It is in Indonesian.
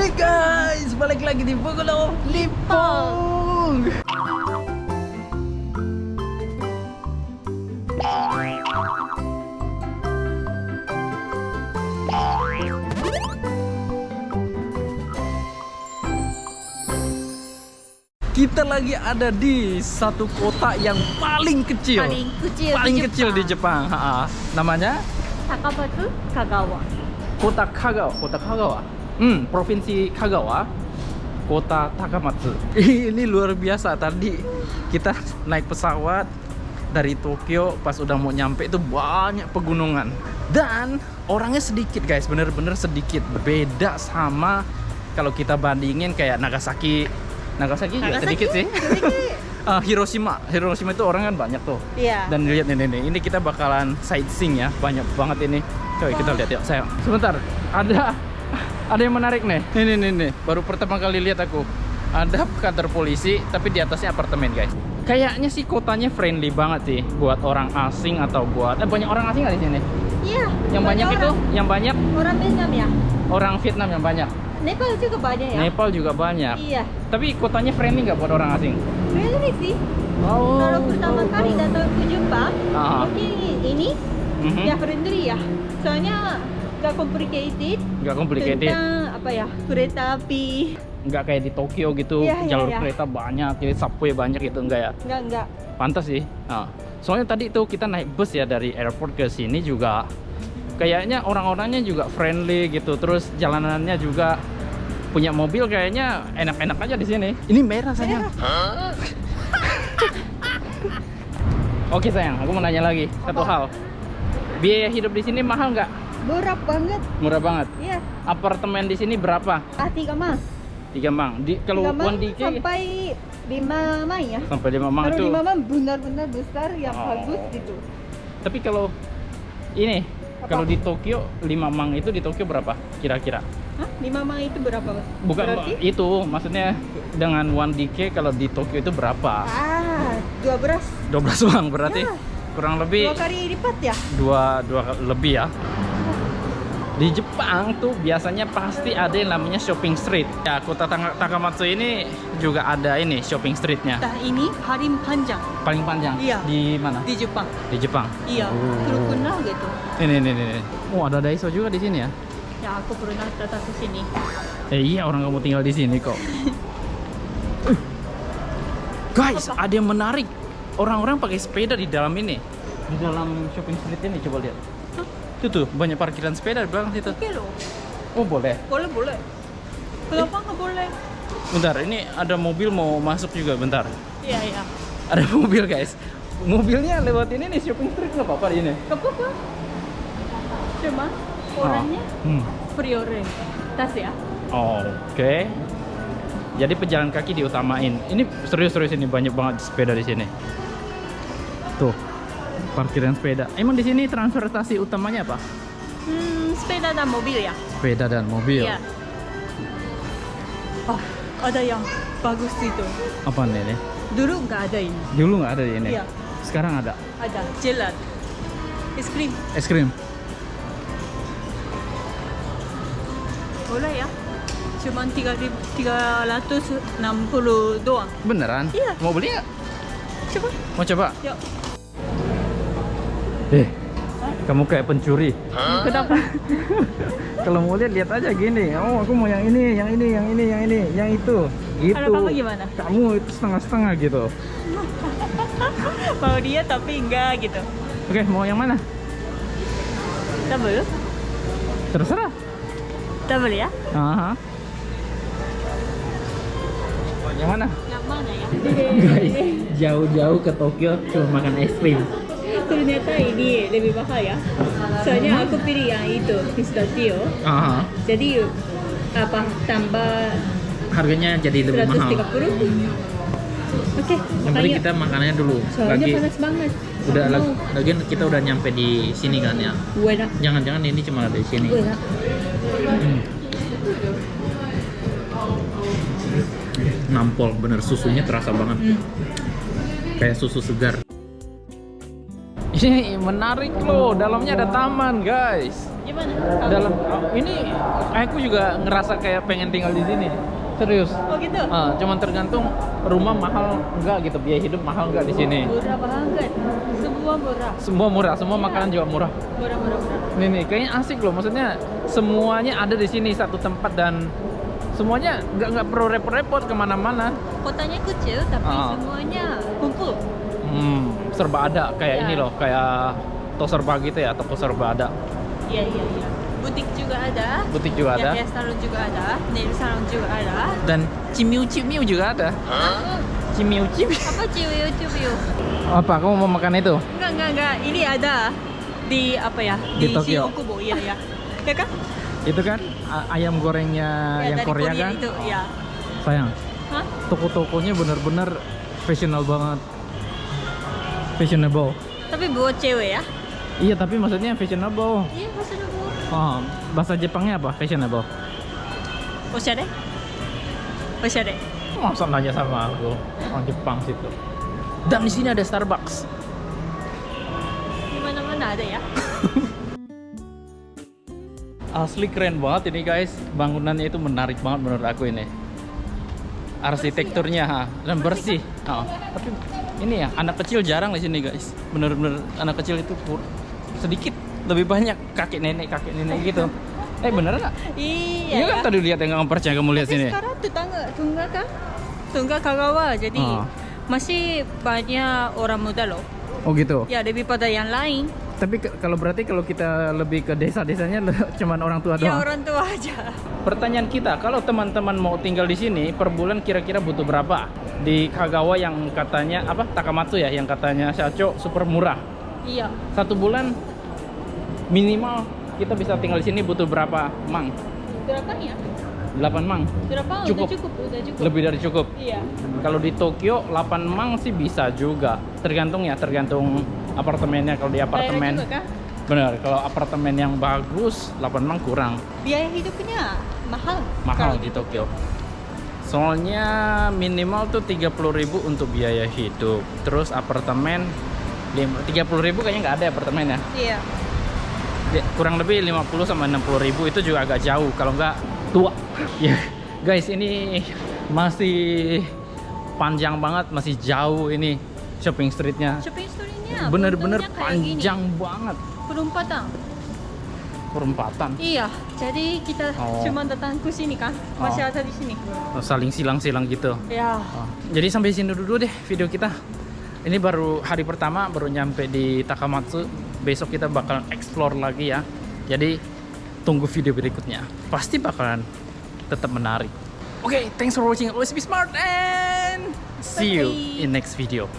Hey guys, balik lagi di Bogolo Lipong. Kita lagi ada di satu kota yang paling kecil. paling kecil Paling di kecil di Jepang. Ha, namanya Takamatsu Kagawa Kota Kagawa, Kota Kagawa. Hmm, Provinsi Kagawa. Kota Takamatsu. Ini luar biasa tadi kita naik pesawat dari Tokyo pas udah mau nyampe itu banyak pegunungan dan orangnya sedikit guys, bener-bener sedikit. Beda sama kalau kita bandingin kayak Nagasaki. Nagasaki, juga Nagasaki, sedikit sih. Ah, Hiroshima, Hiroshima itu orang kan banyak tuh. Iya Dan lihat nih, nih, nih, ini kita bakalan sightseeing ya, banyak banget ini. Coba kita lihat yuk, sayang. Sebentar, ada ada yang menarik nih. Nih, nih, nih, nih. Baru pertama kali lihat aku. Ada kantor polisi, tapi di atasnya apartemen, guys. Kayaknya sih kotanya friendly banget sih buat orang asing atau buat eh, banyak orang asing nggak di sini? Iya Yang banyak itu, yang banyak Orang Vietnam ya orang Vietnam yang banyak. Nepal juga banyak ya Nepal juga banyak. Iya Tapi kotanya friendly nggak buat orang asing? Friendly sih Oh. Kalau pertama kali datang ke Jepang Ah. Mungkin ini Mhm. Ya friendly ya Soalnya Gak complicated. Nggak complicated. Tentang apa ya Kereta api. Nggak kayak di Tokyo gitu Iya, iya, jalur iya. kereta banyak jadi subway banyak gitu enggak ya? Enggak enggak pantas sih. Nah, soalnya tadi tuh kita naik bus ya dari airport ke sini juga kayaknya orang-orangnya juga friendly gitu terus jalanannya juga punya mobil kayaknya enak-enak aja di sini. Ini merah sayang. Oke sayang aku mau nanya lagi satu Apa? hal. Biaya hidup di sini mahal nggak Berat banget. Murah banget? Iya. Apartemen di sini berapa? Ah tiga mang tiga mang. Di kalau Tiga mang one DK sampai lima mang ya. Sampai lima mang Kalau itu. lima mang benar-benar besar yang Oh. bagus gitu. Tapi kalau ini Apa? kalau di Tokyo 5 mang itu di Tokyo berapa kira-kira? Hah? Lima mang itu berapa bukan Berarti? itu maksudnya dengan 1 DK kalau di Tokyo itu berapa? Ah, dua beras 12 mang berarti Ya. kurang lebih Dua kali lipat ya? dua dua lebih ya di Jepang tuh biasanya pasti ada yang namanya shopping street ya kota Tang- Takamatsu ini juga ada ini shopping streetnya Nah ini paling panjang paling panjang Iya. di mana di Jepang di Jepang Iya, Oh. terkenal gitu ini ini ini oh ada Daiso juga di sini ya Ya aku pernah datang ke sini Eh iya orang kamu tinggal di sini kok. Uh. Guys, ada yang menarik. Orang-orang pakai sepeda di dalam ini. Di dalam shopping street ini coba lihat. Itu tuh banyak parkiran sepeda di belakang situ. Oke loh, Oh boleh. boleh boleh Kenapa nggak boleh? Bentar, ini ada mobil mau masuk juga. Bentar. Iya iya Ada mobil guys. Mobilnya lewat ini nih shopping street nggak apa-apa ini. Gak apa-apa Cuma orangnya Oh. Hmm. prioritas ya Oh, Oke. Jadi pejalan kaki diutamain. Ini serius-serius ini banyak banget sepeda di sini. Tuh, parkiran sepeda. Emang di sini transportasi utamanya apa? Hmm, sepeda dan mobil ya? Sepeda dan mobil. Iya Oh, ada yang bagus itu Apa nih? Dulu nggak ada ini Dulu nggak ada ini. Iya. Sekarang ada. Ada, jelat Es krim, Es krim. boleh ya? Cuma 360 doang Beneran? Iya. Mau beli nggak? Coba, Mau coba? yuk Eh, kamu kayak pencuri. Kenapa? Kalau mau lihat lihat aja gini. Oh, aku mau yang ini, yang ini, yang ini, yang ini, yang itu. Gitu. Kalau kamu gimana? Kamu itu setengah-setengah gitu. Mau dia tapi enggak gitu Oke, mau yang mana? Double? Terserah. Double ya? Aha. Yang mana? Yang mana ya? Guys, jauh-jauh ke Tokyo cuma makan es krim. Ternyata ini lebih mahal ya Soalnya aku pilih yang itu, pistachio Aha. Jadi apa tambah Harganya jadi lebih mahal. 130 Oke, Yang penting kita makanannya dulu. Soalnya Lagi panas banget udah Mau. lag- lagian kita udah nyampe di sini kan ya. Jangan-jangan ini cuma ada di sini. Hmm. Nampol, bener susunya terasa banget. Hmm. Kayak susu segar. Ini menarik loh, dalamnya ada taman guys. Gimana? Dalam ini aku juga ngerasa kayak pengen tinggal di sini. Serius. Oh gitu? Ah, cuman tergantung rumah mahal enggak gitu, biaya hidup mahal enggak di sini. Murah banget. Semua murah. Semua murah, semua Iya. makanan juga murah. Murah, murah, murah. Nih nih, kayaknya asik loh. Maksudnya semuanya ada di sini satu tempat dan semuanya nggak nggak perlu repot-repot ke mana-mana. Kotanya kecil tapi Ah. semuanya kumpul. Hmm, serba ada kayak Ya. ini loh, kayak toko serba gitu ya, toko serba ada. Iya, iya, iya. Butik juga ada. Butik juga ada hair salon juga ada. Nail salon juga ada. dan cimiu-cimiu juga ada. Hah? Cimiu-cimiu. Apa ciwiu ciwiu? Apa kamu mau makan itu? Enggak, enggak, enggak. Ini ada di apa ya? Di Tokyo. Shinjuku, Iya, ya. Ya kan? Itu kan ayam gorengnya ya, yang Korea, Korea kan? itu, ya. Sayang, Hah? toko-tokonya bener-bener fashionable banget. Fashionable. Tapi buat cewek ya? Iya, tapi maksudnya fashionable. Iya, fashionable. Oh, bahasa Jepangnya apa? Fashionable. Oshare? Oshare. Masa nanya sama aku orang Jepang situ. Dan di sini ada Starbucks. Di mana-mana ada ya. Asli keren banget ini guys. Bangunannya itu menarik banget menurut aku ini. Arsitekturnya ha, dan bersih. Oh, tapi ini ya anak kecil jarang di sini guys. Bener-bener anak kecil itu kur- sedikit lebih banyak kakek nenek kakek nenek gitu. Eh bener nggak? Iya. Iya kan ya. tadi lihat yang nggak percaya kamu lihat Tapi sini. sekarang tetangga tunggal kan? Tunggal Kagawa. Jadi Oh. masih banyak orang muda loh. Oh gitu. Ya daripada yang lain. Tapi ke- kalau berarti kalau kita lebih ke desa-desanya cuman orang tua Ya doang. orang tua aja. Pertanyaan kita, kalau teman-teman mau tinggal di sini per bulan kira-kira butuh berapa? Di Kagawa yang katanya apa? Takamatsu ya, yang katanya Shacho super murah. Iya. Satu bulan minimal kita bisa tinggal di sini butuh berapa mang? Berapa ya? 8 mang. Berapa? Cukup. Udah cukup, udah cukup. Lebih dari cukup. Iya. Kalau di Tokyo 8 mang sih bisa juga. Tergantung ya, tergantung apartemennya. Kalau di apartemen juga benar, kalau apartemen yang bagus 8 mang kurang. Biaya hidupnya mahal. mahal di Tokyo. Soalnya minimal tuh 30.000 untuk biaya hidup. Terus apartemen lim- 30.000 kayaknya nggak ada apartemen ya. Iya. Kurang lebih 50 sama 60.000 itu juga agak jauh kalau nggak tua. Ya, guys ini masih panjang banget, masih jauh ini shopping streetnya. Shopping store-nya Bener-bener bentuknya kayak gini. panjang banget. Perempatan. Perempatan. Iya. Jadi kita Oh. cuma datang ke sini kan. Masih ada di sini. Saling silang-silang gitu. Ya. Oh, Jadi sampai sini dulu deh video kita. Ini baru hari pertama, baru nyampe di Takamatsu. Besok kita bakal explore lagi ya. Jadi tunggu video berikutnya. Pasti bakalan tetap menarik. Oke, thanks for watching. Always be smart and see you in next video.